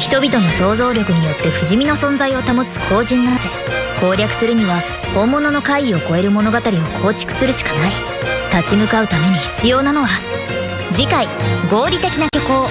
人々の想像力によって不死身の存在を保つ後人なぜ攻略するには本物の怪異を超える物語を構築するしかない。立ち向かうために必要なのは次回合理的な虚構